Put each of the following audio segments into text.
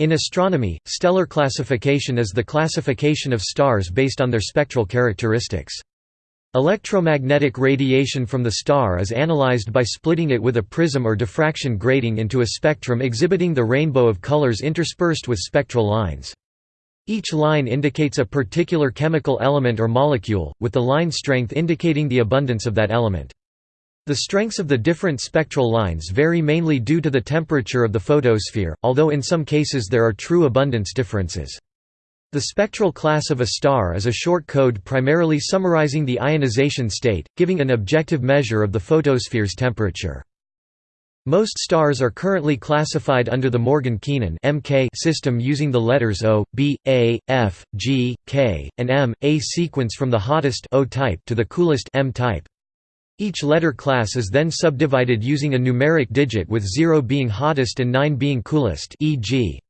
In astronomy, stellar classification is the classification of stars based on their spectral characteristics. Electromagnetic radiation from the star is analyzed by splitting it with a prism or diffraction grating into a spectrum exhibiting the rainbow of colors interspersed with spectral lines. Each line indicates a particular chemical element or molecule, with the line strength indicating the abundance of that element. The strengths of the different spectral lines vary mainly due to the temperature of the photosphere, although in some cases there are true abundance differences. The spectral class of a star is a short code primarily summarizing the ionization state, giving an objective measure of the photosphere's temperature. Most stars are currently classified under the Morgan-Keenan system using the letters O, B, A, F, G, K, and M, a sequence from the hottest O type to the coolest M type. Each letter class is then subdivided using a numeric digit with 0 being hottest and 9 being coolest e.g.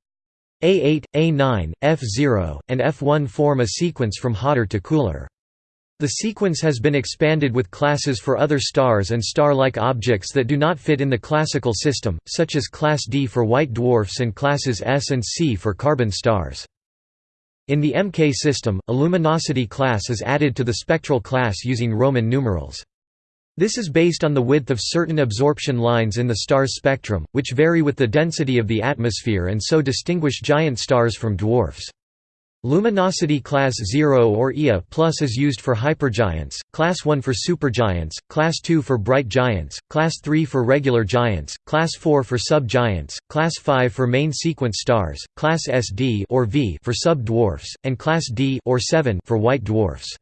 A8, A9, F0, and F1 form a sequence from hotter to cooler. The sequence has been expanded with classes for other stars and star-like objects that do not fit in the classical system, such as Class D for white dwarfs and classes S and C for carbon stars. In the MK system, a luminosity class is added to the spectral class using Roman numerals. This is based on the width of certain absorption lines in the star's spectrum, which vary with the density of the atmosphere and so distinguish giant stars from dwarfs. Luminosity class 0 or Ia plus is used for hypergiants, class 1 for supergiants, class 2 for bright giants, class 3 for regular giants, class 4 for subgiants, class 5 for main sequence stars, class SD or V for sub-dwarfs, and class D or 7 for white dwarfs.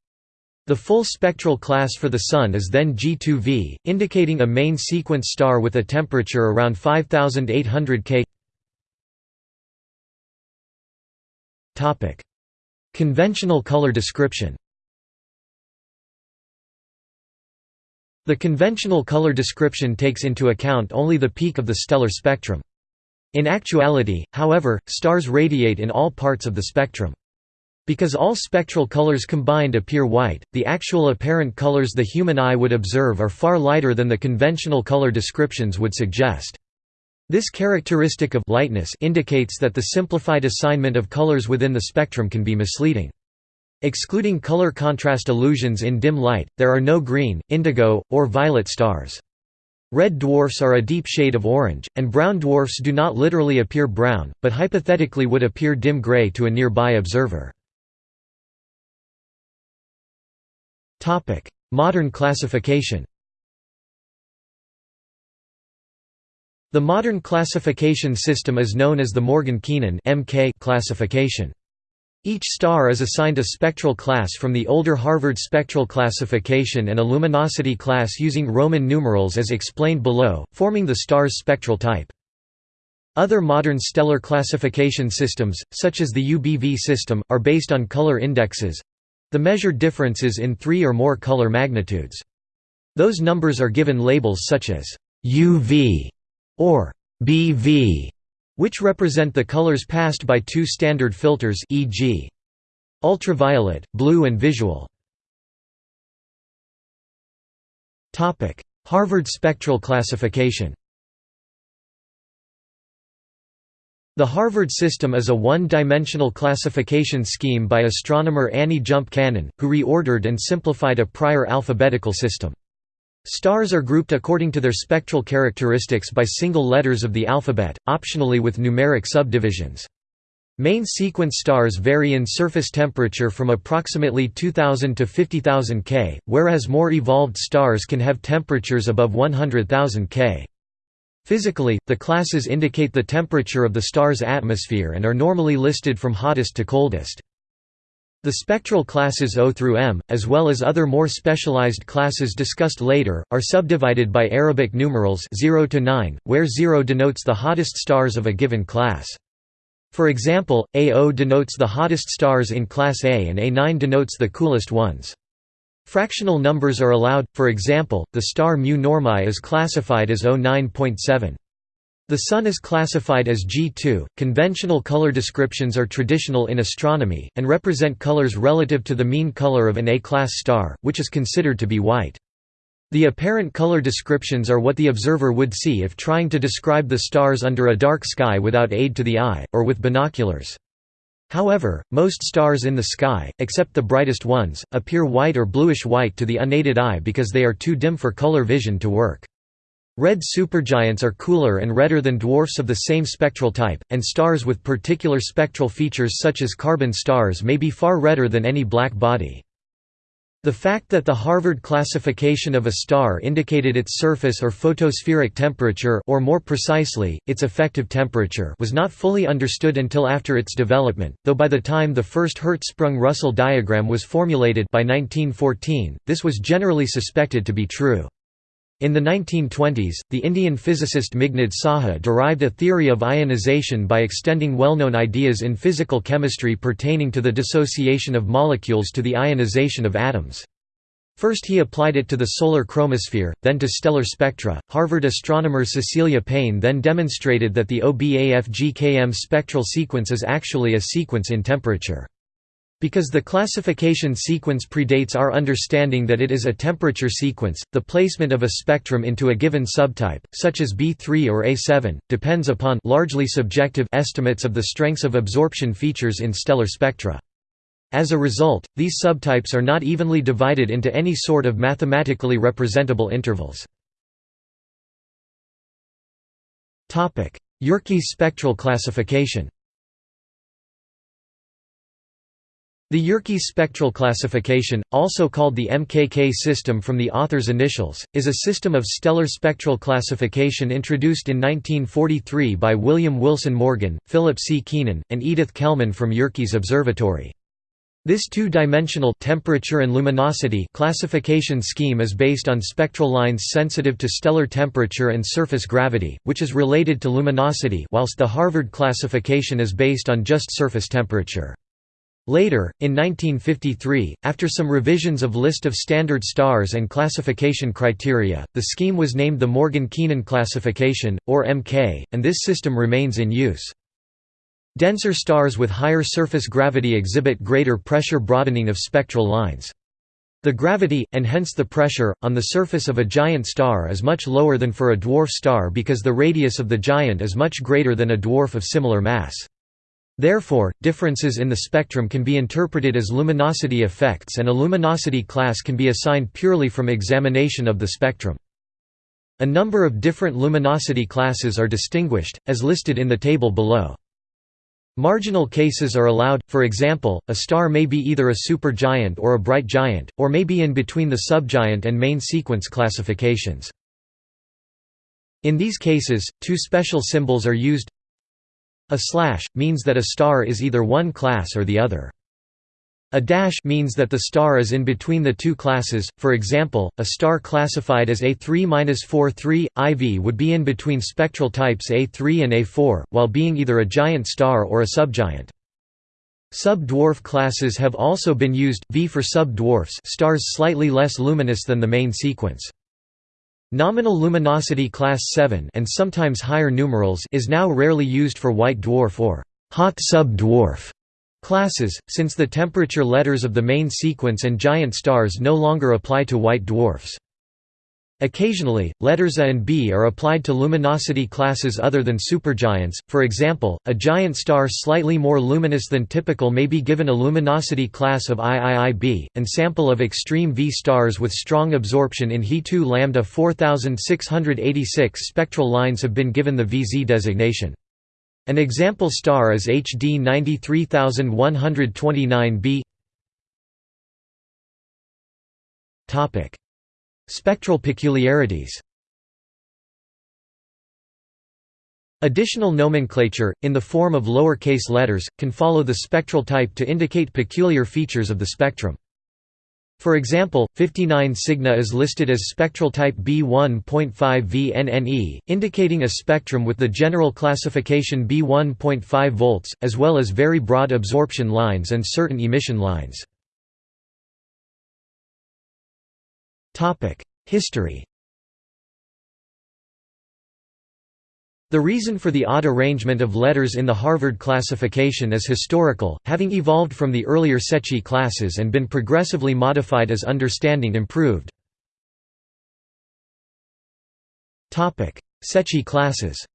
The full spectral class for the Sun is then G2V, indicating a main sequence star with a temperature around 5800 K. Conventional color description The conventional color description takes into account only the peak of the stellar spectrum. In actuality, however, stars radiate in all parts of the spectrum. Because all spectral colors combined appear white, the actual apparent colors the human eye would observe are far lighter than the conventional color descriptions would suggest. This characteristic of lightness indicates that the simplified assignment of colors within the spectrum can be misleading. Excluding color contrast illusions in dim light, there are no green, indigo, or violet stars. Red dwarfs are a deep shade of orange, and brown dwarfs do not literally appear brown, but hypothetically would appear dim gray to a nearby observer. Modern classification The modern classification system is known as the Morgan-Keenan classification. Each star is assigned a spectral class from the older Harvard spectral classification and a luminosity class using Roman numerals as explained below, forming the star's spectral type. Other modern stellar classification systems, such as the UBV system, are based on color indexes, the measured differences in three or more color magnitudes. Those numbers are given labels such as UV or BV, which represent the colors passed by two standard filters e.g. ultraviolet, blue and visual. Harvard spectral classification The Harvard system is a one-dimensional classification scheme by astronomer Annie Jump Cannon, who reordered and simplified a prior alphabetical system. Stars are grouped according to their spectral characteristics by single letters of the alphabet, optionally with numeric subdivisions. Main sequence stars vary in surface temperature from approximately 2000 to 50,000 K, whereas more evolved stars can have temperatures above 100,000 K. Physically, the classes indicate the temperature of the star's atmosphere and are normally listed from hottest to coldest. The spectral classes O through M, as well as other more specialized classes discussed later, are subdivided by Arabic numerals 0 to 9, where 0 denotes the hottest stars of a given class. For example, A0 denotes the hottest stars in class A and A9 denotes the coolest ones. Fractional numbers are allowed, for example, the star Mu Normae is classified as 09.7. The Sun is classified as G2. Conventional color descriptions are traditional in astronomy, and represent colors relative to the mean color of an A-class star, which is considered to be white. The apparent color descriptions are what the observer would see if trying to describe the stars under a dark sky without aid to the eye, or with binoculars. However, most stars in the sky, except the brightest ones, appear white or bluish-white to the unaided eye because they are too dim for color vision to work. Red supergiants are cooler and redder than dwarfs of the same spectral type, and stars with particular spectral features such as carbon stars may be far redder than any black body. The fact that the Harvard classification of a star indicated its surface or photospheric temperature or more precisely, its effective temperature was not fully understood until after its development, though by the time the first Hertzsprung-Russell diagram was formulated by 1914, this was generally suspected to be true. In the 1920s, the Indian physicist Meghnad Saha derived a theory of ionization by extending well-known ideas in physical chemistry pertaining to the dissociation of molecules to the ionization of atoms. First he applied it to the solar chromosphere, then to stellar spectra. Harvard astronomer Cecilia Payne then demonstrated that the OBAF-GKM spectral sequence is actually a sequence in temperature. Because the classification sequence predates our understanding that it is a temperature sequence, the placement of a spectrum into a given subtype, such as B3 or A7, depends upon largely subjective estimates of the strengths of absorption features in stellar spectra. As a result, these subtypes are not evenly divided into any sort of mathematically representable intervals. Yerkes spectral classification The Yerkes spectral classification, also called the MKK system from the author's initials, is a system of stellar spectral classification introduced in 1943 by William Wilson Morgan, Philip C. Keenan, and Edith Kellman from Yerkes Observatory. This two-dimensional temperature and luminosity classification scheme is based on spectral lines sensitive to stellar temperature and surface gravity, which is related to luminosity whilst the Harvard classification is based on just surface temperature. Later, in 1953, after some revisions of list of standard stars and classification criteria, the scheme was named the Morgan-Keenan classification, or MK, and this system remains in use. Denser stars with higher surface gravity exhibit greater pressure broadening of spectral lines. The gravity, and hence the pressure, on the surface of a giant star is much lower than for a dwarf star because the radius of the giant is much greater than a dwarf of similar mass. Therefore, differences in the spectrum can be interpreted as luminosity effects and a luminosity class can be assigned purely from examination of the spectrum. A number of different luminosity classes are distinguished, as listed in the table below. Marginal cases are allowed, for example, a star may be either a supergiant or a bright giant, or may be in between the subgiant and main sequence classifications. In these cases, two special symbols are used a slash, means that a star is either one class or the other. A dash means that the star is in between the two classes, for example, a star classified as A3-43, IV would be in between spectral types A3 and A4, while being either a giant star or a subgiant. Sub-dwarf classes have also been used, V for sub-dwarfs stars slightly less luminous than the main sequence. Nominal luminosity class 7 and sometimes higher numerals is now rarely used for white dwarf or hot sub-dwarf classes, since the temperature letters of the main sequence and giant stars no longer apply to white dwarfs. Occasionally, letters A and B are applied to luminosity classes other than supergiants, for example, a giant star slightly more luminous than typical may be given a luminosity class of IIIB, and sample of extreme V stars with strong absorption in He2 lambda 4686 spectral lines have been given the VZ designation. An example star is HD 93129b Spectral peculiarities Additional nomenclature, in the form of lowercase letters, can follow the spectral type to indicate peculiar features of the spectrum. For example, 59 Cygni is listed as spectral type B1.5 VNNE, indicating a spectrum with the general classification B1.5 volts, as well as very broad absorption lines and certain emission lines. History The reason for the odd arrangement of letters in the Harvard classification is historical, having evolved from the earlier Secchi classes and been progressively modified as understanding improved. Secchi classes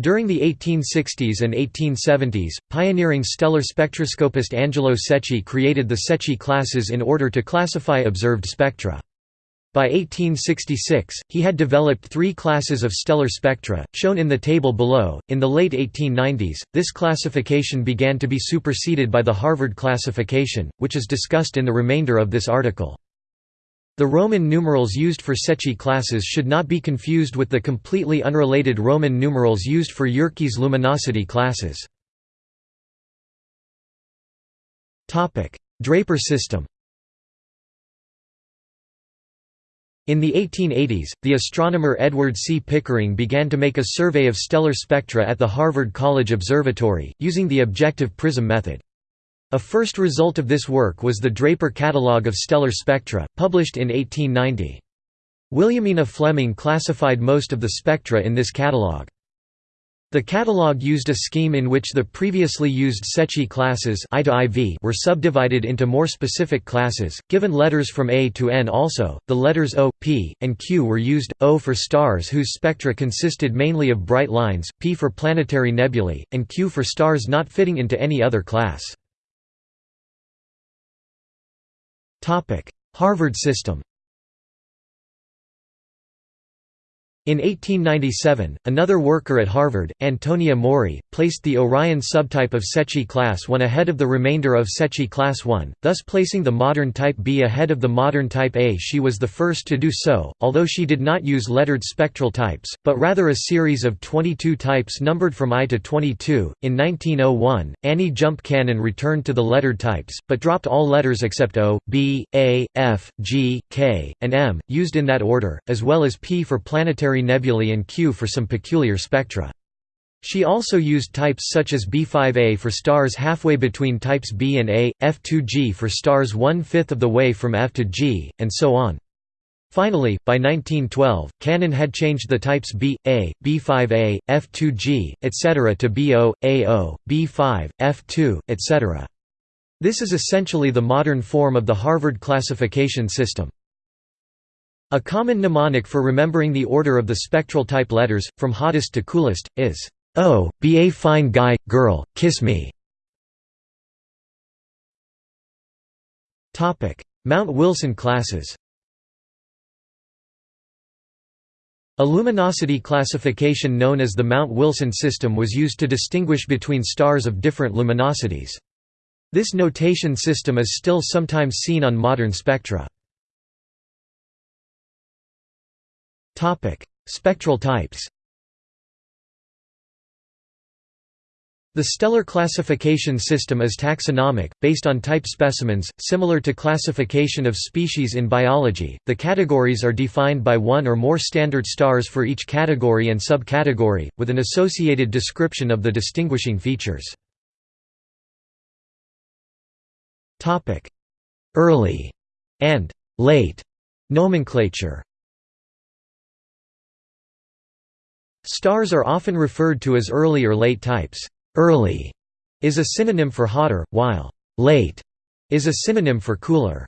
During the 1860s and 1870s, pioneering stellar spectroscopist Angelo Secchi created the Secchi classes in order to classify observed spectra. By 1866, he had developed three classes of stellar spectra, shown in the table below. In the late 1890s, this classification began to be superseded by the Harvard classification, which is discussed in the remainder of this article. The Roman numerals used for Secchi classes should not be confused with the completely unrelated Roman numerals used for Yerkes luminosity classes. Draper system In the 1880s, the astronomer Edward C. Pickering began to make a survey of stellar spectra at the Harvard College Observatory, using the objective prism method. A first result of this work was the Draper Catalogue of Stellar Spectra, published in 1890. Williamina Fleming classified most of the spectra in this catalogue. The catalogue used a scheme in which the previously used Secchi classes I to IV were subdivided into more specific classes, given letters from A to N also. The letters O, P, and Q were used, O for stars whose spectra consisted mainly of bright lines, P for planetary nebulae, and Q for stars not fitting into any other class. Harvard system In 1897, another worker at Harvard, Antonia Maury, placed the Orion subtype of Secchi class 1 ahead of the remainder of Secchi class 1, thus placing the modern type B ahead of the modern type A. She was the first to do so, although she did not use lettered spectral types, but rather a series of 22 types numbered from I to 22. In 1901, Annie Jump Cannon returned to the lettered types, but dropped all letters except O, B, A, F, G, K, and M, used in that order, as well as P for planetary nebulae and Q for some peculiar spectra. She also used types such as B5A for stars halfway between types B and A, F2G for stars one-fifth of the way from F to G, and so on. Finally, by 1912, Cannon had changed the types B, A, B5A, F2G, etc. to BO, AO, B5, F2, etc. This is essentially the modern form of the Harvard classification system. A common mnemonic for remembering the order of the spectral type letters, from hottest to coolest, is, "Oh, be a fine guy, girl, kiss me." Mount Wilson classes A luminosity classification known as the Mount Wilson system was used to distinguish between stars of different luminosities. This notation system is still sometimes seen on modern spectra. Topic: Spectral types. The stellar classification system is taxonomic, based on type specimens, similar to classification of species in biology. The categories are defined by one or more standard stars for each category and subcategory, with an associated description of the distinguishing features. Topic: Early and late nomenclature. Stars are often referred to as early or late types. Early is a synonym for hotter, while late is a synonym for cooler.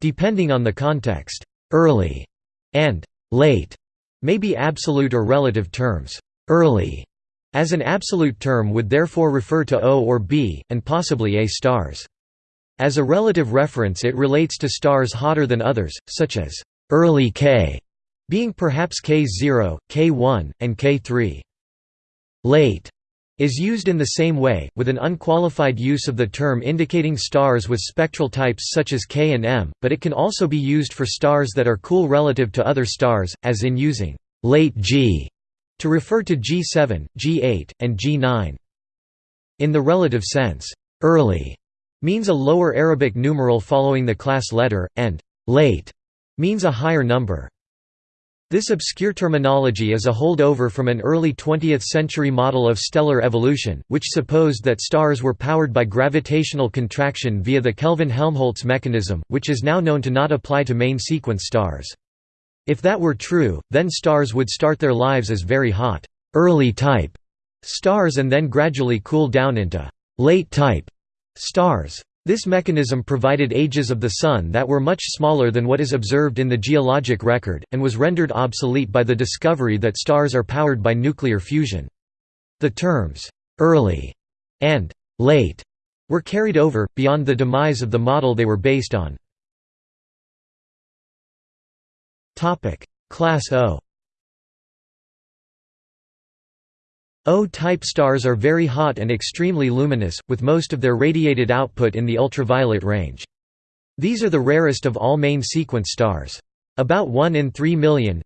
Depending on the context, early and late may be absolute or relative terms. Early as an absolute term would therefore refer to O or B, and possibly A stars. As a relative reference it relates to stars hotter than others, such as early K being perhaps K0, K1, and K3. Late is used in the same way, with an unqualified use of the term indicating stars with spectral types such as K and M, but it can also be used for stars that are cool relative to other stars, as in using late G to refer to G7, G8, and G9. In the relative sense, early means a lower Arabic numeral following the class letter, and late means a higher number. This obscure terminology is a holdover from an early 20th-century model of stellar evolution, which supposed that stars were powered by gravitational contraction via the Kelvin-Helmholtz mechanism, which is now known to not apply to main-sequence stars. If that were true, then stars would start their lives as very hot, early type stars and then gradually cool down into late type stars. This mechanism provided ages of the Sun that were much smaller than what is observed in the geologic record, and was rendered obsolete by the discovery that stars are powered by nuclear fusion. The terms, "'early' and "'late' were carried over, beyond the demise of the model they were based on. Class O O-type stars are very hot and extremely luminous, with most of their radiated output in the ultraviolet range. These are the rarest of all main sequence stars. About 1 in 3 million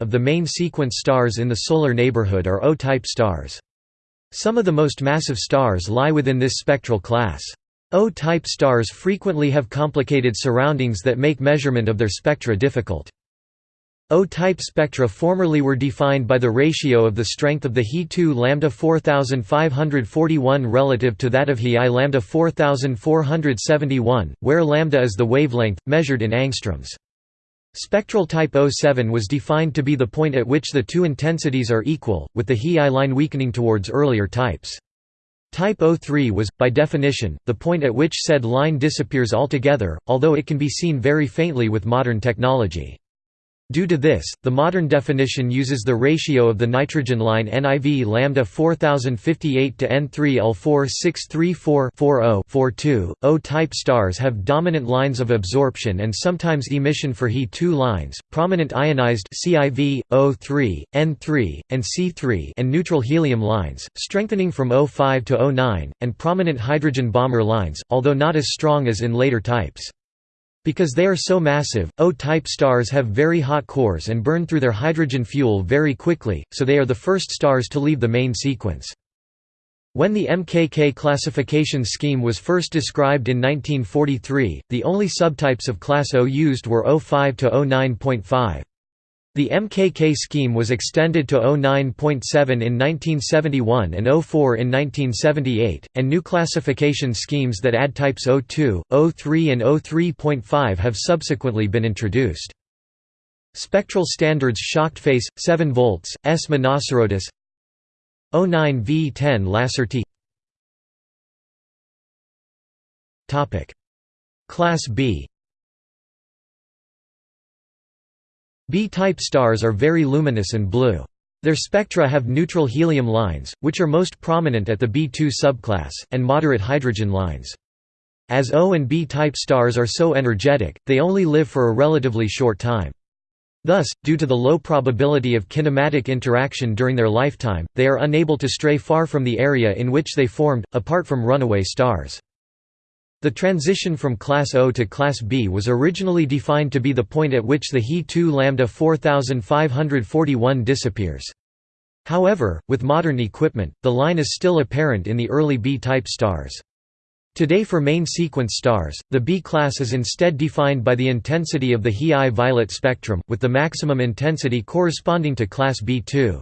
of the main sequence stars in the solar neighborhood are O-type stars. Some of the most massive stars lie within this spectral class. O-type stars frequently have complicated surroundings that make measurement of their spectra difficult. O-type spectra formerly were defined by the ratio of the strength of the He2 lambda 4541 relative to that of He I lambda 4471, where lambda is the wavelength, measured in angstroms. Spectral type O7 was defined to be the point at which the two intensities are equal, with the He I line weakening towards earlier types. Type O3 was, by definition, the point at which said line disappears altogether, although it can be seen very faintly with modern technology. Due to this, the modern definition uses the ratio of the nitrogen line NIV lambda 4058 to N3L4634-40-42. O-type stars have dominant lines of absorption and sometimes emission for He2 lines, prominent ionized CIV, O3, N3, and C3 and neutral helium lines, strengthening from O5 to O9, and prominent hydrogen Balmer lines, although not as strong as in later types. Because they are so massive, O-type stars have very hot cores and burn through their hydrogen fuel very quickly, so they are the first stars to leave the main sequence. When the MKK classification scheme was first described in 1943, the only subtypes of class O used were O5 to O9.5. The MKK scheme was extended to 09.7 in 1971 and 04 in 1978, and new classification schemes that add types 02, 03 and 03.5 have subsequently been introduced. Spectral standards shocked phase 7 volts S Monocerotis 09 V10 Lacertae Topic. Class B B-type stars are very luminous and blue. Their spectra have neutral helium lines, which are most prominent at the B2 subclass, and moderate hydrogen lines. As O and B-type stars are so energetic, they only live for a relatively short time. Thus, due to the low probability of kinematic interaction during their lifetime, they are unable to stray far from the area in which they formed, apart from runaway stars. The transition from class O to class B was originally defined to be the point at which the He2 lambda 4541 disappears. However, with modern equipment, the line is still apparent in the early B-type stars. Today for main sequence stars, the B class is instead defined by the intensity of the He I violet spectrum, with the maximum intensity corresponding to class B2.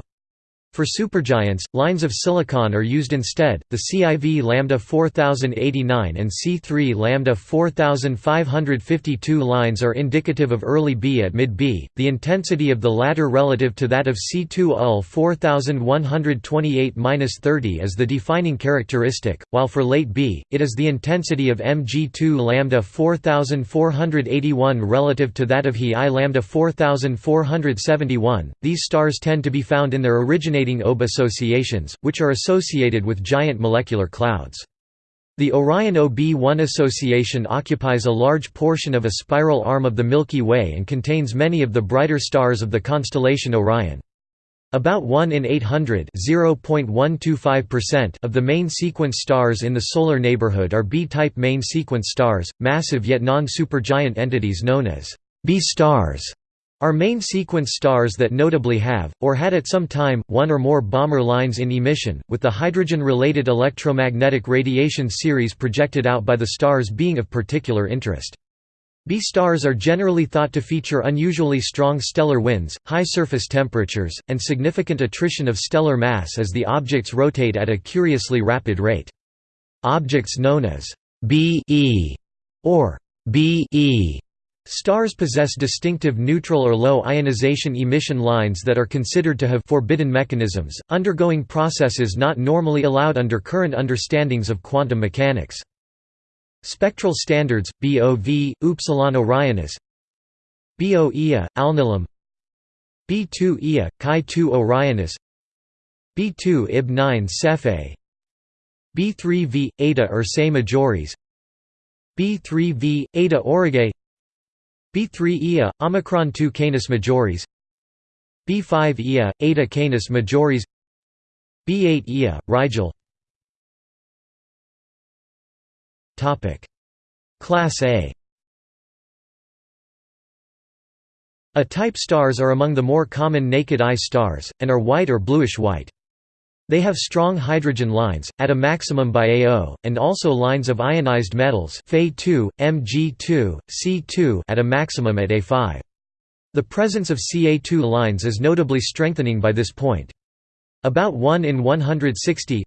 For supergiants, lines of silicon are used instead. The CIV lambda 4089 and C3 lambda 4552 lines are indicative of early B at mid B, the intensity of the latter relative to that of C2 UL 4128-30 is the defining characteristic, while for late B, it is the intensity of Mg2 lambda 4481 relative to that of He I lambda 4471. These stars tend to be found in their originating originating OB associations, which are associated with giant molecular clouds. The Orion OB1 association occupies a large portion of a spiral arm of the Milky Way and contains many of the brighter stars of the constellation Orion. About 1 in 800 of the main sequence stars in the solar neighborhood are B-type main sequence stars, massive yet non-supergiant entities known as B stars are main sequence stars that notably have, or had at some time, one or more Balmer lines in emission, with the hydrogen-related electromagnetic radiation series projected out by the stars being of particular interest. B stars are generally thought to feature unusually strong stellar winds, high surface temperatures, and significant attrition of stellar mass as the objects rotate at a curiously rapid rate. Objects known as B e or B e Stars possess distinctive neutral or low ionization emission lines that are considered to have forbidden mechanisms, undergoing processes not normally allowed under current understandings of quantum mechanics. Spectral standards, BOV, Upsilon Orionis BO Ia, Alnilam B2 Ia, Chi2 Orionis B2 Ib 9 Cepheid B3V, Eta Ursae Majoris B3V, Eta Aurigae B3 Ia, Omicron 2 Canis Majoris. B5 Ia, Eta Canis Majoris. B8 Ia, Rigel. Class A. A-type stars are among the more common naked-eye stars, and are white or bluish-white. They have strong hydrogen lines, at a maximum by AO, and also lines of ionized metals Fe2, Mg2, C2 at a maximum at A5. The presence of Ca2 lines is notably strengthening by this point. About 1 in 160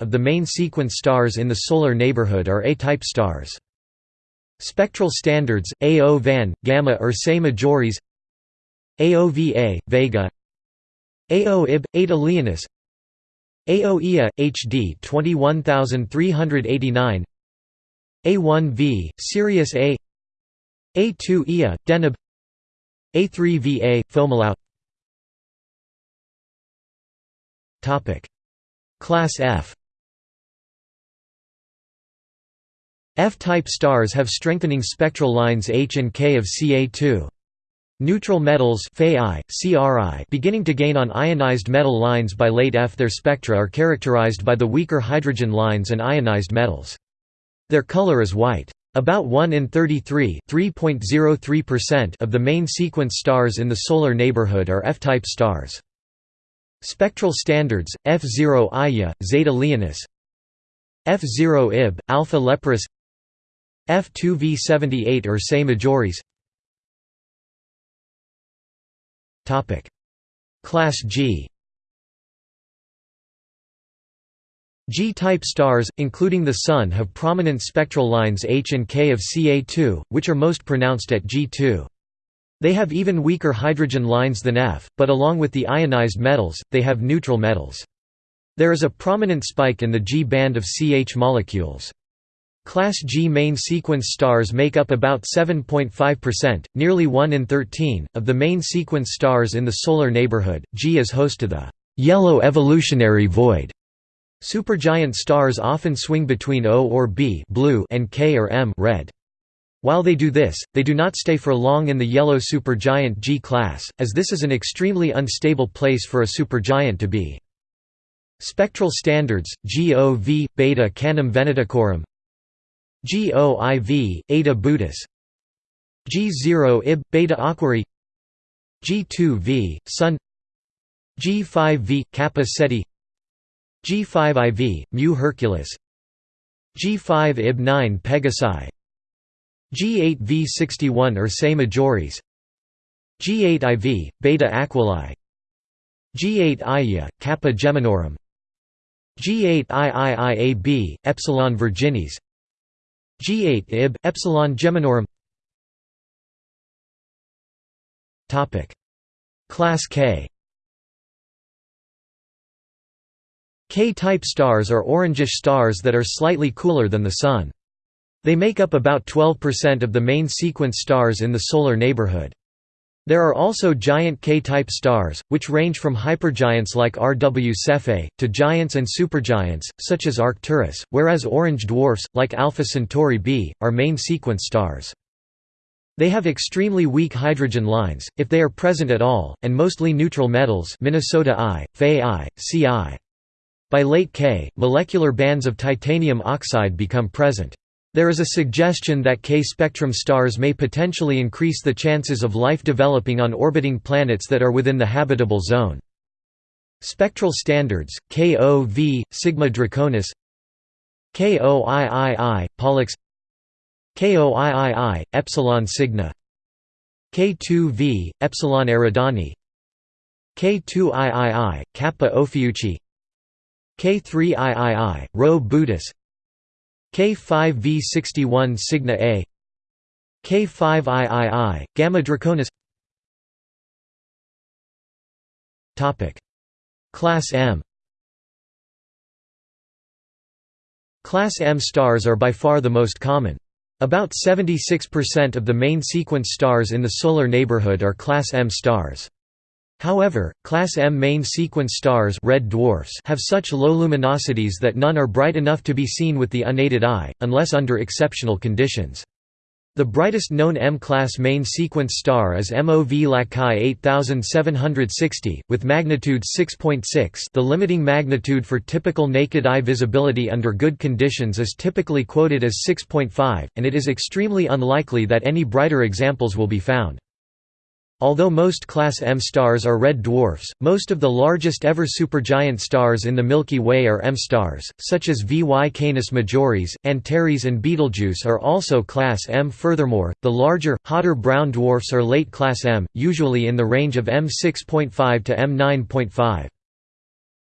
of the main sequence stars in the solar neighborhood are A-type stars. Spectral standards, AO Van, Gamma Ursae Majoris AOVA, Vega AO Ib, Eta Leonis. AOEA, HD 21389 A1V, Sirius A. A2 EA, Deneb. A3VA, Fomalhaut Class F. F-type stars have strengthening spectral lines H and K of Ca2. Neutral metals beginning to gain on ionized metal lines by late F. Their spectra are characterized by the weaker hydrogen lines and ionized metals. Their color is white. About 1 in 33 of the main sequence stars in the solar neighborhood are F-type stars. Spectral standards, F0 Ia, Zeta Leonis F0 Ib, Alpha Leporis F2V78 Ursae Majoris Class G G-type stars, including the Sun have prominent spectral lines H and K of Ca2, which are most pronounced at G2. They have even weaker hydrogen lines than F, but along with the ionized metals, they have neutral metals. There is a prominent spike in the G band of CH molecules. Class G main sequence stars make up about 7.5%, nearly 1 in 13, of the main sequence stars in the solar neighborhood. G is host to the yellow evolutionary void. Supergiant stars often swing between O or B blue and K or M red. While they do this, they do not stay for long in the yellow supergiant G class, as this is an extremely unstable place for a supergiant to be. Spectral standards, GOV, beta Canum venaticorum GOIV, Eta Bootis G0 Ib, Beta Aquarii G2V, Sun. G5V, Kappa Ceti G5IV, Mu Herculis. G5 Ib 9 Pegasi G8V61 Ursae Majoris. G8IV, Beta Aquilae G8 Ia, Kappa Geminorum. G8 IIIAB, Epsilon Virginis G8 Ib epsilon Geminorum Topic Class K K-type stars are orangish stars that are slightly cooler than the Sun. They make up about 12% of the main sequence stars in the solar neighborhood. There are also giant K-type stars, which range from hypergiants like RW Cephei, to giants and supergiants, such as Arcturus, whereas orange dwarfs, like Alpha Centauri b, are main sequence stars. They have extremely weak hydrogen lines, if they are present at all, and mostly neutral metals Minnesota I, Fe I, Ci. By late K, molecular bands of titanium oxide become present. There is a suggestion that K-spectrum stars may potentially increase the chances of life developing on orbiting planets that are within the habitable zone. Spectral standards, KOV, Sigma Draconis KOIII, Pollux KOIII, Epsilon Cygni K2V, Epsilon Eridani K2III, Kappa Ophiuchi K3III, Rho Bootis K5V61 Cygni A K5II, Gamma Draconis Topic Class M Class M stars are by far the most common. About 76% of the main sequence stars in the solar neighborhood are Class M stars. However, Class M main sequence stars red dwarfs have such low luminosities that none are bright enough to be seen with the unaided eye, unless under exceptional conditions. The brightest known M-class main sequence star is MOV Lacaille 8760, with magnitude 6.6 the limiting magnitude for typical naked eye visibility under good conditions is typically quoted as 6.5, and it is extremely unlikely that any brighter examples will be found. Although most Class M stars are red dwarfs, most of the largest ever supergiant stars in the Milky Way are M stars, such as VY Canis Majoris, Antares and Betelgeuse are also Class M. Furthermore, the larger, hotter brown dwarfs are late Class M, usually in the range of M6.5 to M9.5.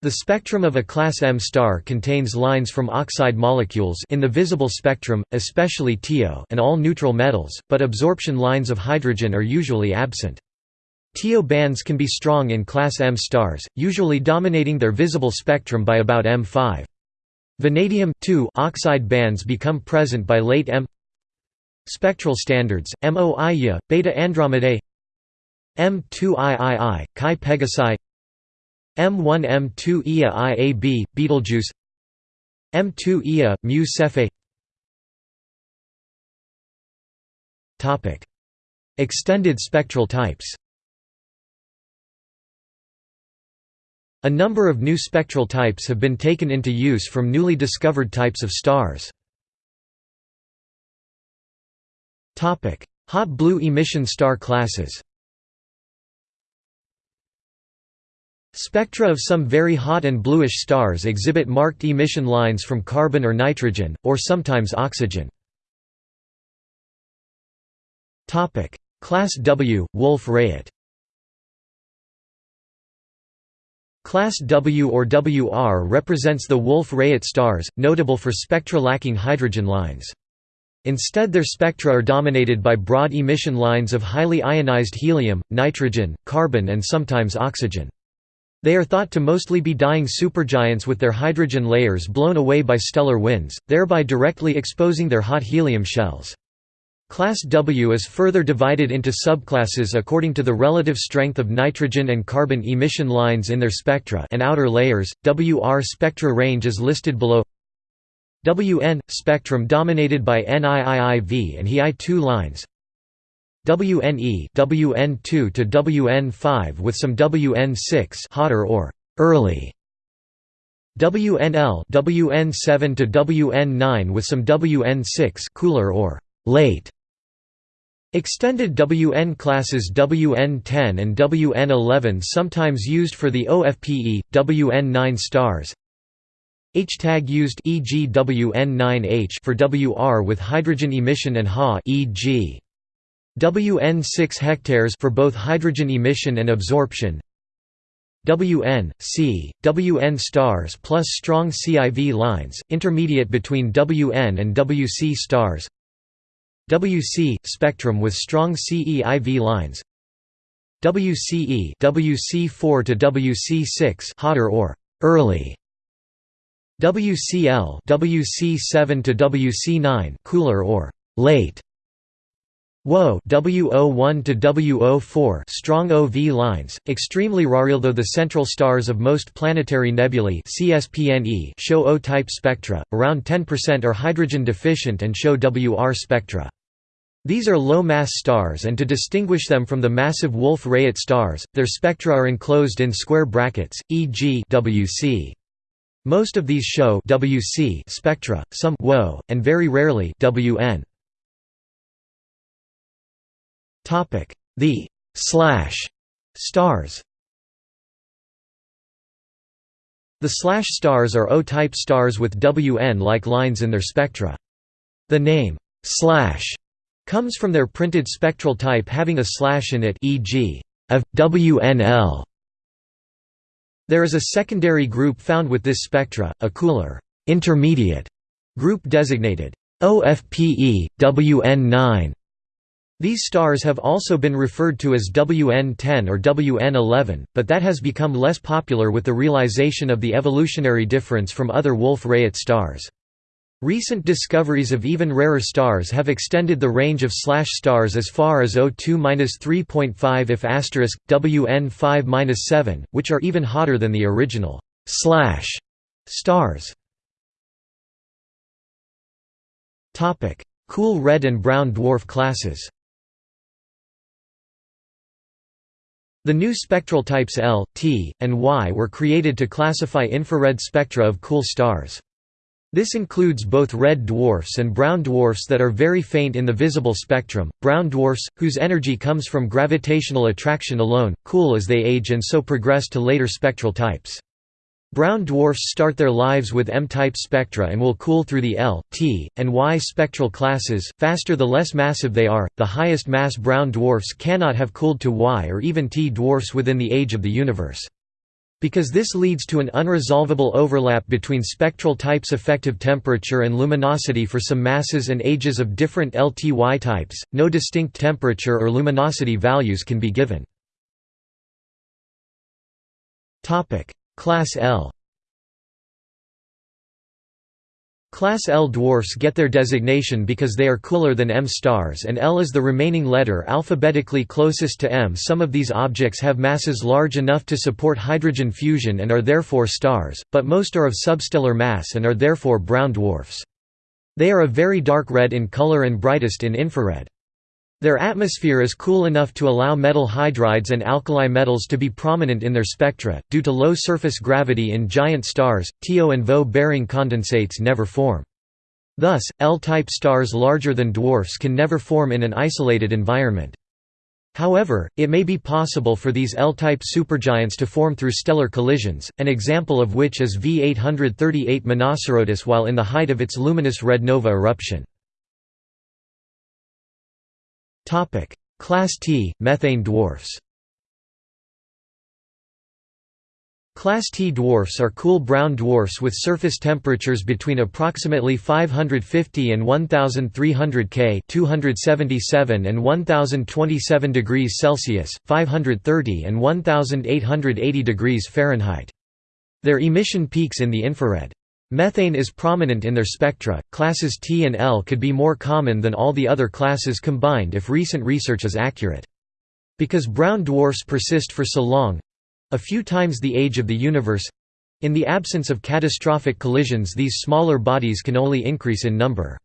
The spectrum of a class M star contains lines from oxide molecules in the visible spectrum, especially TiO and all neutral metals, but absorption lines of hydrogen are usually absent. TiO bands can be strong in class M stars, usually dominating their visible spectrum by about M5. Vanadium oxide bands become present by late M Spectral standards, MO Ia, Beta Andromedae M2III, Chi Pegasi M1 M2 Ia IAB, Betelgeuse. M2 Ia, Mu Cephei. Extended spectral types. A number of new spectral types have been taken into use from newly discovered types of stars. Hot blue emission star classes Spectra of some very hot and bluish stars exhibit marked emission lines from carbon or nitrogen, or sometimes oxygen. Class W, Wolf-Rayet Class W or WR represents the Wolf-Rayet stars, notable for spectra lacking hydrogen lines. Instead their spectra are dominated by broad emission lines of highly ionized helium, nitrogen, carbon and sometimes oxygen. They are thought to mostly be dying supergiants with their hydrogen layers blown away by stellar winds, thereby directly exposing their hot helium shells. Class W is further divided into subclasses according to the relative strength of nitrogen and carbon emission lines in their spectra and outer layers. WR spectra range is listed below. WN spectrum dominated by NIIIV and HI2 lines. WNE WN2 to WN5 with some WN6 hotter or early WNL WN7 to WN9 with some WN6 cooler or late Extended WN classes WN10 and WN11 sometimes used for the OFPE, WN9 stars H-tag used e.g. WN9H for WR with hydrogen emission and Ha e.g. WN 6 hectares for both hydrogen emission and absorption. WN, C, WN stars plus strong CIV lines, intermediate between WN and WC stars. WC spectrum with strong CEIV lines. WCE WC4 to WC6 hotter or early. WCL WC7 to WC9 cooler or late. WO WO1 to WO4 strong OV lines, extremely rare although the central stars of most planetary nebulae CSPNE show O-type spectra, around 10% are hydrogen deficient and show WR spectra. These are low-mass stars and to distinguish them from the massive Wolf-Rayet stars, their spectra are enclosed in square brackets, e.g. WC. Most of these show WC spectra, some WO, and very rarely WN. Topic: The slash stars. The slash stars are O-type stars with WN-like lines in their spectra. The name slash comes from their printed spectral type having a slash in it, e.g., of WNL. There is a secondary group found with this spectra, a cooler intermediate group designated OFPE WN9 These stars have also been referred to as WN10 or WN11, but that has become less popular with the realization of the evolutionary difference from other Wolf-Rayet stars. Recent discoveries of even rarer stars have extended the range of slash stars as far as O2-3.5 if asterisk WN5-7, which are even hotter than the original slash stars. Cool red and brown dwarf classes. The new spectral types L, T, and Y were created to classify infrared spectra of cool stars. This includes both red dwarfs and brown dwarfs that are very faint in the visible spectrum, brown dwarfs, whose energy comes from gravitational attraction alone, cool as they age and so progress to later spectral types. Brown dwarfs start their lives with M-type spectra and will cool through the L, T, and Y spectral classes, faster the less massive they are. The highest mass brown dwarfs cannot have cooled to Y or even T dwarfs within the age of the universe. Because this leads to an unresolvable overlap between spectral types' effective temperature and luminosity for some masses and ages of different LTY types, no distinct temperature or luminosity values can be given. Class L Class L dwarfs get their designation because they are cooler than M stars and L is the remaining letter alphabetically closest to M. Some of these objects have masses large enough to support hydrogen fusion and are therefore stars, but most are of substellar mass and are therefore brown dwarfs. They are a very dark red in color and brightest in infrared. Their atmosphere is cool enough to allow metal hydrides and alkali metals to be prominent in their spectra. Due to low surface gravity in giant stars, TO and VO bearing condensates never form. Thus, L-type stars larger than dwarfs can never form in an isolated environment. However, it may be possible for these L-type supergiants to form through stellar collisions, an example of which is V838 Monocerotis while in the height of its luminous red nova eruption. Topic: Class T methane dwarfs. Class T dwarfs are cool brown dwarfs with surface temperatures between approximately 550 and 1300 K, 277 and 1027 degrees Celsius, 530 and 1880 degrees Fahrenheit. Their emission peaks in the infrared. Methane is prominent in their spectra. Classes T and L could be more common than all the other classes combined if recent research is accurate. Because brown dwarfs persist for so long a few times the age of the universe in the absence of catastrophic collisions, these smaller bodies can only increase in number.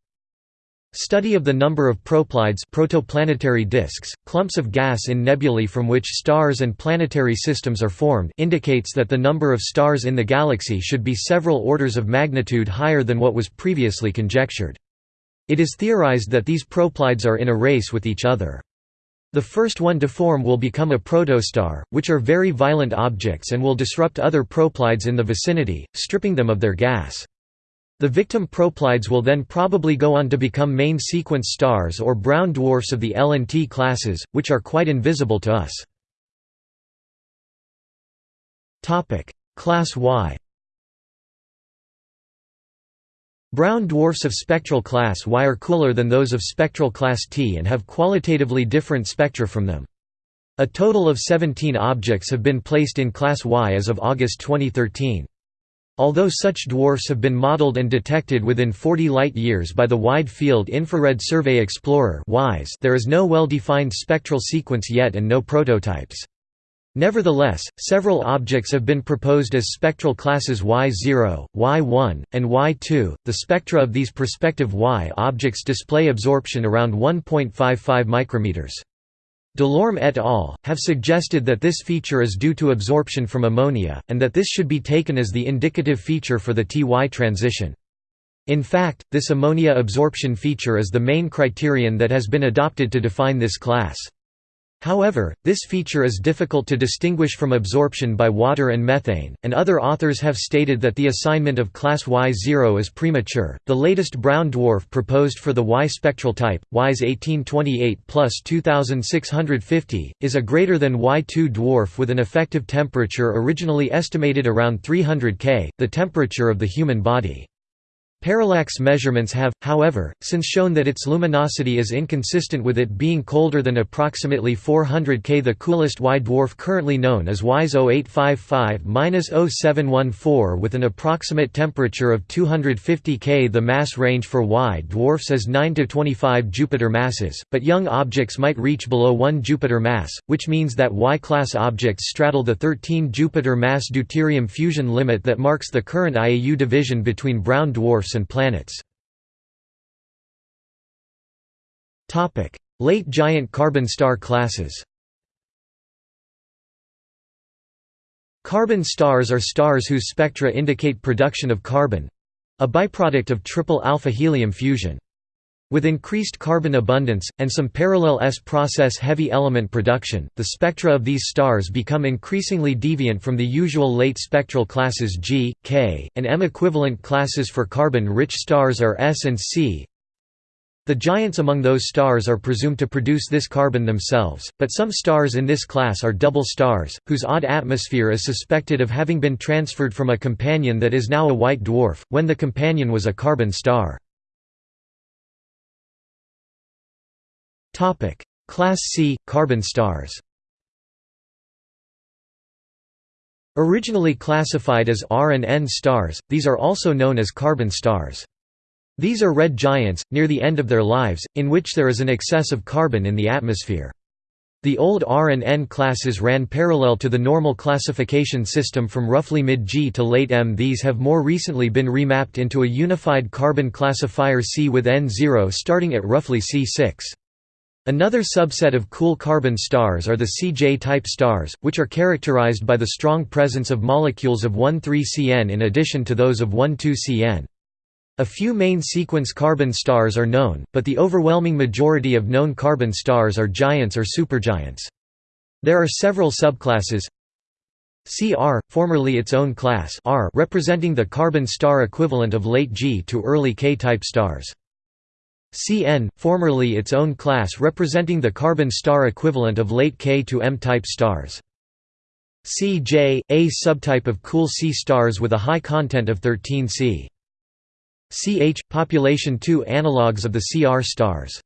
Study of the number of proplyds protoplanetary disks, clumps of gas in nebulae from which stars and planetary systems are formed indicates that the number of stars in the galaxy should be several orders of magnitude higher than what was previously conjectured. It is theorized that these proplyds are in a race with each other. The first one to form will become a protostar, which are very violent objects and will disrupt other proplyds in the vicinity, stripping them of their gas. The victim proplyds will then probably go on to become main sequence stars or brown dwarfs of the L and T classes, which are quite invisible to us. Class Y Brown dwarfs of spectral class Y are cooler than those of spectral class T and have qualitatively different spectra from them. A total of 17 objects have been placed in class Y as of August 2013. Although such dwarfs have been modeled and detected within 40 light-years by the Wide Field Infrared Survey Explorer there is no well-defined spectral sequence yet and no prototypes. Nevertheless, several objects have been proposed as spectral classes Y0, Y1, and Y2. The spectra of these prospective Y objects display absorption around 1.55 micrometers. Delorme et al. have suggested that this feature is due to absorption from ammonia, and that this should be taken as the indicative feature for the Ty transition. In fact, this ammonia absorption feature is the main criterion that has been adopted to define this class. However, this feature is difficult to distinguish from absorption by water and methane, and other authors have stated that the assignment of class Y0 is premature. The latest brown dwarf proposed for the Y spectral type, WISE 1828 plus 2650, is a greater than Y2 dwarf with an effective temperature originally estimated around 300 K, the temperature of the human body. Parallax measurements have, however, since shown that its luminosity is inconsistent with it being colder than approximately 400 K. The coolest Y dwarf currently known as WISE 0855-0714 with an approximate temperature of 250 K. The mass range for Y dwarfs is 9 to 25 Jupiter masses, but young objects might reach below 1 Jupiter mass, which means that Y-class objects straddle the 13 Jupiter mass deuterium fusion limit that marks the current IAU division between brown dwarfs dwarfs and planets. Late giant carbon star classes Carbon stars are stars whose spectra indicate production of carbon—a byproduct of triple alpha helium fusion. With increased carbon abundance, and some parallel S-process heavy element production, the spectra of these stars become increasingly deviant from the usual late spectral classes G, K, and M. Equivalent classes for carbon-rich stars are S and C. The giants among those stars are presumed to produce this carbon themselves, but some stars in this class are double stars, whose odd atmosphere is suspected of having been transferred from a companion that is now a white dwarf, when the companion was a carbon star. Class C – carbon stars Originally classified as R and N stars, these are also known as carbon stars. These are red giants, near the end of their lives, in which there is an excess of carbon in the atmosphere. The old R and N classes ran parallel to the normal classification system from roughly mid-G to late M. These have more recently been remapped into a unified carbon classifier C with N0 starting at roughly C6. Another subset of cool carbon stars are the CJ-type stars, which are characterized by the strong presence of molecules of 1,3-CN in addition to those of 1,2-CN. A few main sequence carbon stars are known, but the overwhelming majority of known carbon stars are giants or supergiants. There are several subclasses CR, formerly its own class R representing the carbon star equivalent of late G to early K-type stars. Cn, formerly its own class representing the carbon star equivalent of late K to M-type stars. Cj, a subtype of cool C stars with a high content of 13C. Ch, population 2 analogues of the Cr stars.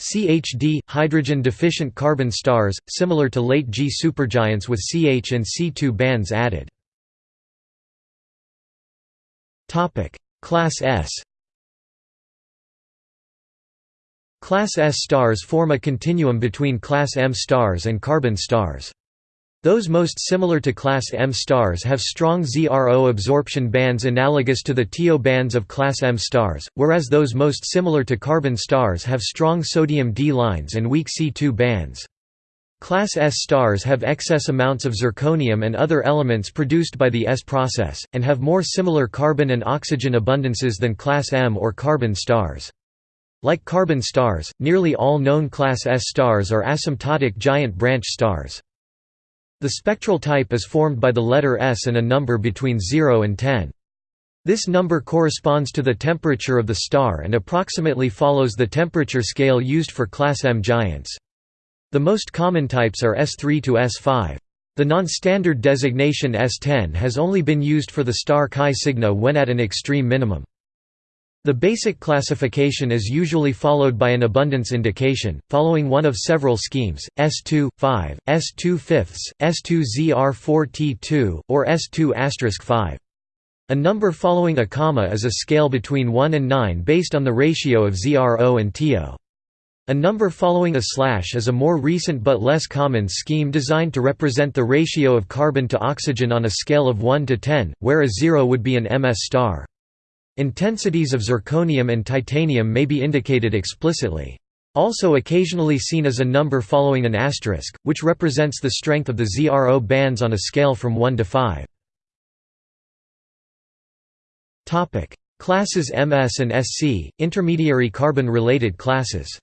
CHD, hydrogen-deficient carbon stars, similar to late G supergiants with Ch and C2 bands added. Class S Class S stars form a continuum between Class M stars and carbon stars. Those most similar to Class M stars have strong ZRO absorption bands analogous to the TO bands of Class M stars, whereas those most similar to carbon stars have strong sodium D lines and weak C2 bands. Class S stars have excess amounts of zirconium and other elements produced by the S process, and have more similar carbon and oxygen abundances than Class M or carbon stars. Like carbon stars, nearly all known Class S stars are asymptotic giant branch stars. The spectral type is formed by the letter S and a number between 0 and 10. This number corresponds to the temperature of the star and approximately follows the temperature scale used for Class M giants. The most common types are S3 to S5. The non-standard designation S10 has only been used for the star Chi Cygni when at an extreme minimum. The basic classification is usually followed by an abundance indication, following one of several schemes, S2, 5, S2 fifths, S2 ZR4T2, or S2 5. A number following a comma is a scale between 1 and 9 based on the ratio of ZRO and TO. A number following a slash is a more recent but less common scheme designed to represent the ratio of carbon to oxygen on a scale of 1 to 10, where a 0 would be an MS star. Intensities of zirconium and titanium may be indicated explicitly. Also occasionally seen as a number following an asterisk, which represents the strength of the ZRO bands on a scale from 1 to 5. Classes MS and SC, intermediary carbon-related classes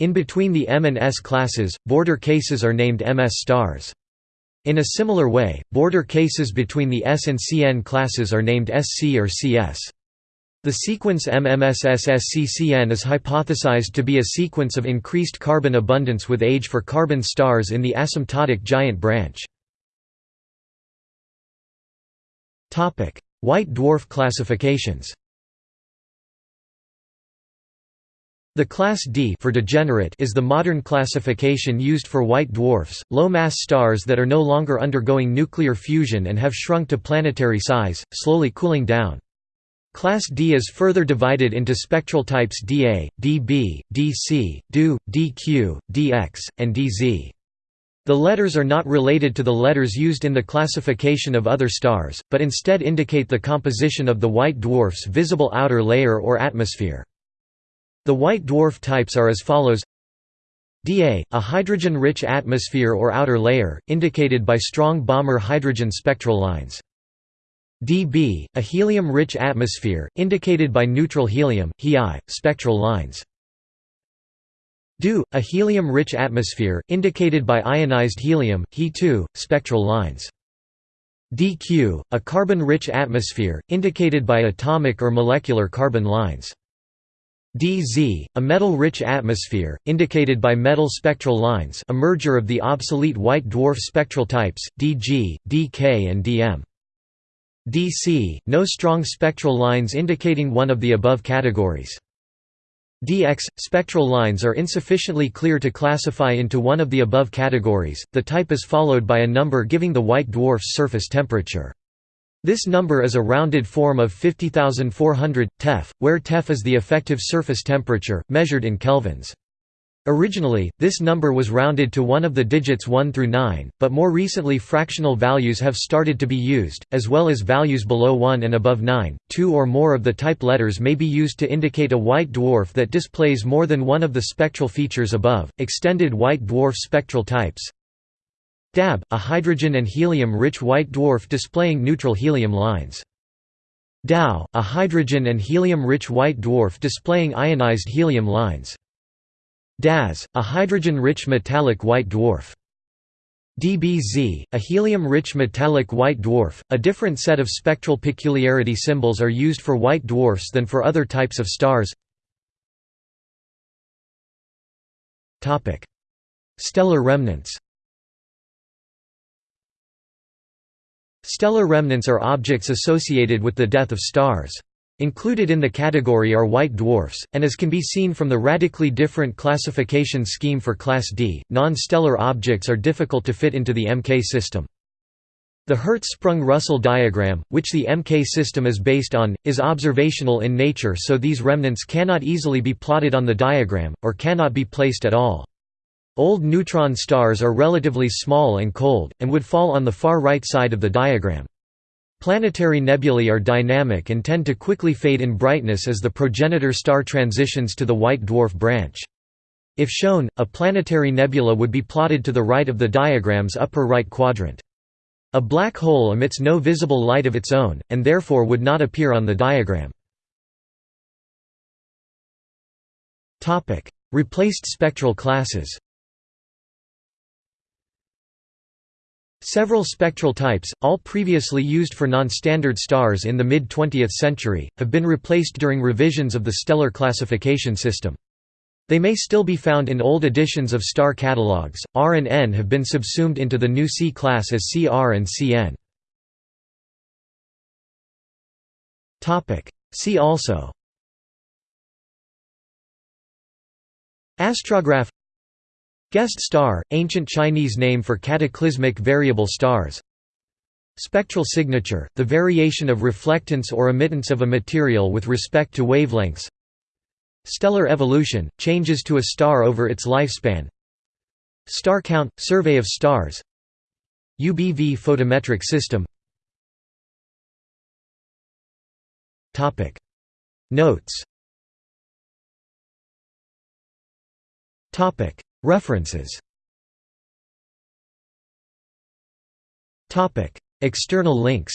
In between the M and S classes, border cases are named MS stars. In a similar way, border cases between the S and Cn classes are named Sc or Cs. The sequence MMSSSCCN is hypothesized to be a sequence of increased carbon abundance with age for carbon stars in the asymptotic giant branch. White dwarf classifications The class D for degenerate is the modern classification used for white dwarfs, low-mass stars that are no longer undergoing nuclear fusion and have shrunk to planetary size, slowly cooling down. Class D is further divided into spectral types dA, dB, dC, DO, dQ, dX, and dZ. The letters are not related to the letters used in the classification of other stars, but instead indicate the composition of the white dwarf's visible outer layer or atmosphere. The white dwarf types are as follows dA, a hydrogen-rich atmosphere or outer layer, indicated by strong Balmer hydrogen spectral lines. dB, a helium-rich atmosphere, indicated by neutral helium He I, spectral lines. DO, a helium-rich atmosphere, indicated by ionized helium He2, spectral lines. dQ, a carbon-rich atmosphere, indicated by atomic or molecular carbon lines. DZ, a metal-rich atmosphere, indicated by metal spectral lines a merger of the obsolete white dwarf spectral types, DG, DK and DM. DC, no strong spectral lines indicating one of the above categories. DX – Spectral lines are insufficiently clear to classify into one of the above categories, the type is followed by a number giving the white dwarf's surface temperature. This number is a rounded form of 50,400, Teff, where Teff is the effective surface temperature, measured in kelvins. Originally, this number was rounded to one of the digits 1 through 9, but more recently fractional values have started to be used, as well as values below 1 and above 9. Two or more of the type letters may be used to indicate a white dwarf that displays more than one of the spectral features above. Extended white dwarf spectral types DAB, a hydrogen and helium-rich white dwarf displaying neutral helium lines. DAO, a hydrogen and helium-rich white dwarf displaying ionized helium lines. DAZ, a hydrogen-rich metallic white dwarf. DBZ, a helium-rich metallic white dwarf. A different set of spectral peculiarity symbols are used for white dwarfs than for other types of stars. Topic: Stellar remnants. Stellar remnants are objects associated with the death of stars. Included in the category are white dwarfs, and as can be seen from the radically different classification scheme for Class D, non-stellar objects are difficult to fit into the MK system. The Hertzsprung-Russell diagram, which the MK system is based on, is observational in nature so these remnants cannot easily be plotted on the diagram, or cannot be placed at all. Old neutron stars are relatively small and cold, and would fall on the far right side of the diagram. Planetary nebulae are dynamic and tend to quickly fade in brightness as the progenitor star transitions to the white dwarf branch. If shown, a planetary nebula would be plotted to the right of the diagram's upper right quadrant. A black hole emits no visible light of its own, and therefore would not appear on the diagram. Replaced spectral classes Several spectral types, all previously used for non-standard stars in the mid-20th century, have been replaced during revisions of the stellar classification system. They may still be found in old editions of star catalogues. R and N have been subsumed into the new C class as CR and CN. Topic: See also Astrograph Guest star, ancient Chinese name for cataclysmic variable stars. Spectral signature, the variation of reflectance or emittance of a material with respect to wavelengths. Stellar evolution, changes to a star over its lifespan. Star count, survey of stars. UBV photometric system. Notes References External links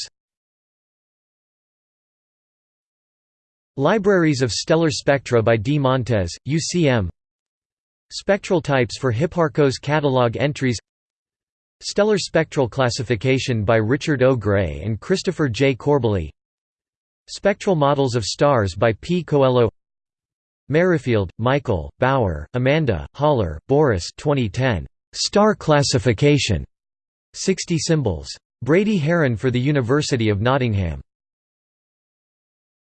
Libraries of stellar spectra by D. Montes, UCM Spectral types for Hipparcos catalog entries Stellar spectral classification by Richard O. Gray and Christopher J. Corbally Spectral models of stars by P. Coelho Merrifield, Michael, Bauer, Amanda, Haller, Boris 2010. Star Classification. 60 Symbols. Brady Haran for the University of Nottingham